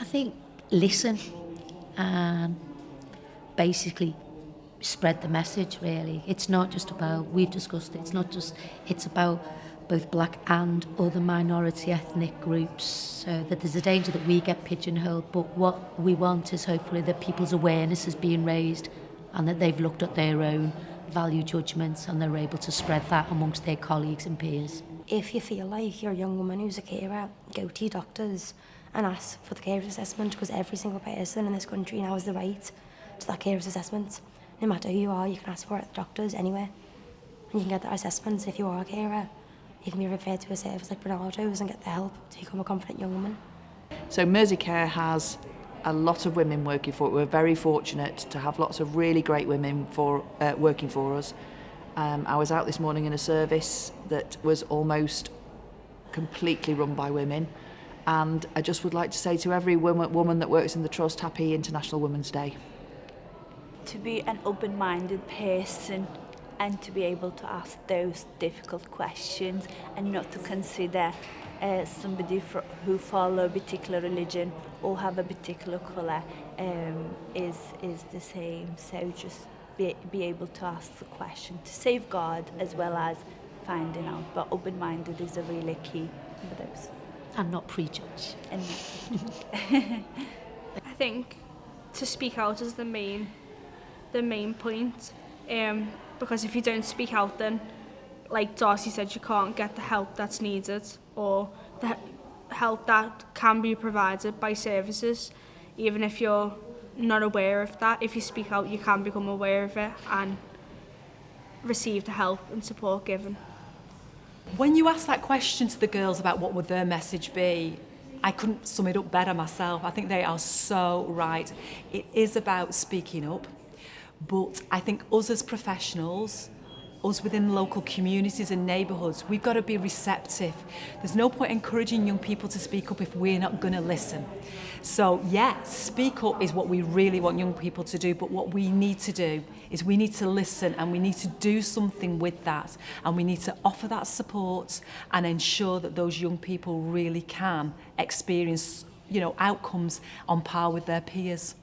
I think listen and basically spread the message really. It's not just about, we've discussed it, it's not just, it's about both black and other minority ethnic groups so that there's a danger that we get pigeonholed but what we want is hopefully that people's awareness is being raised and that they've looked at their own value judgments and they're able to spread that amongst their colleagues and peers. If you feel like you're a young woman who's a carer, go to your doctors. And ask for the carers assessment because every single person in this country now has the right to that carers assessment. No matter who you are, you can ask for it at the doctors anywhere. And you can get that assessment if you are a carer. You can be referred to a service like Barnardo's and get the help to become a confident young woman. So Merseycare has a lot of women working for it. We're very fortunate to have lots of really great women for uh, working for us. Um, I was out this morning in a service that was almost completely run by women. And I just would like to say to every woman, woman that works in the Trust, happy International Women's Day. To be an open-minded person and to be able to ask those difficult questions and not to consider uh, somebody fr who follow a particular religion or have a particular colour um, is, is the same. So just be, be able to ask the question to safeguard as well as finding out. But open-minded is a really key for those. and not prejudge. And I think to speak out is the main the main point um, because if you don't speak out then like Darcy said you can't get the help that's needed or the help that can be provided by services even if you're not aware of that if you speak out you can become aware of it and receive the help and support given. When you ask that question to the girls about what would their message be, I couldn't sum it up better myself. I think they are so right. It is about speaking up, but I think us as professionals, us within local communities and neighbourhoods, we've got to be receptive. There's no point encouraging young people to speak up if we're not going to listen. So yes, speak up is what we really want young people to do, but what we need to do is we need to listen and we need to do something with that and we need to offer that support and ensure that those young people really can experience you know, outcomes on par with their peers.